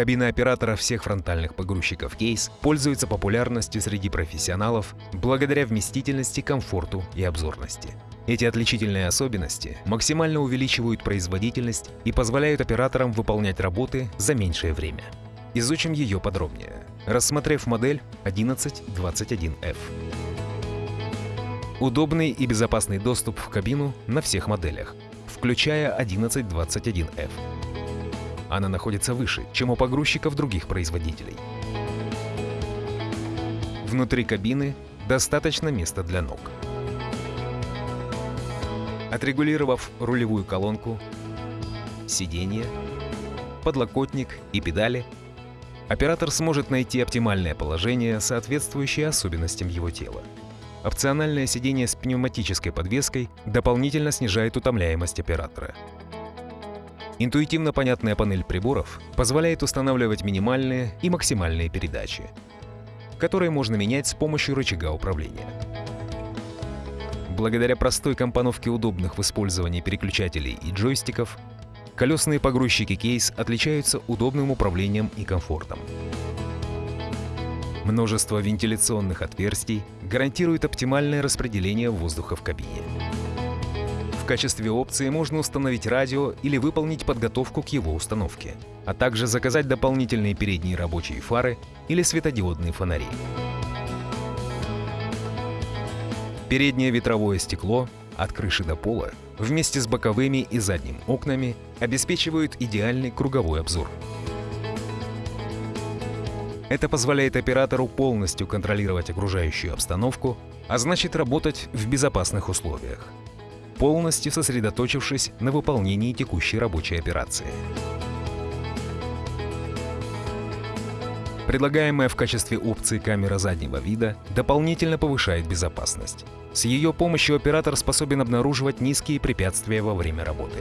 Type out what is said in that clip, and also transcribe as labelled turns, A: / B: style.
A: Кабина оператора всех фронтальных погрузчиков кейс пользуется популярностью среди профессионалов благодаря вместительности, комфорту и обзорности. Эти отличительные особенности максимально увеличивают производительность и позволяют операторам выполнять работы за меньшее время. Изучим ее подробнее, рассмотрев модель 1121F. Удобный и безопасный доступ в кабину на всех моделях, включая 1121F. Она находится выше, чем у погрузчиков других производителей. Внутри кабины достаточно места для ног. Отрегулировав рулевую колонку, сиденье, подлокотник и педали, оператор сможет найти оптимальное положение, соответствующее особенностям его тела. Опциональное сиденье с пневматической подвеской дополнительно снижает утомляемость оператора. Интуитивно понятная панель приборов позволяет устанавливать минимальные и максимальные передачи, которые можно менять с помощью рычага управления. Благодаря простой компоновке удобных в использовании переключателей и джойстиков, колесные погрузчики кейс отличаются удобным управлением и комфортом. Множество вентиляционных отверстий гарантирует оптимальное распределение воздуха в кабине качестве опции можно установить радио или выполнить подготовку к его установке, а также заказать дополнительные передние рабочие фары или светодиодные фонари. Переднее ветровое стекло от крыши до пола вместе с боковыми и задним окнами обеспечивают идеальный круговой обзор. Это позволяет оператору полностью контролировать окружающую обстановку, а значит работать в безопасных условиях полностью сосредоточившись на выполнении текущей рабочей операции. Предлагаемая в качестве опции камера заднего вида дополнительно повышает безопасность. С ее помощью оператор способен обнаруживать низкие препятствия во время работы.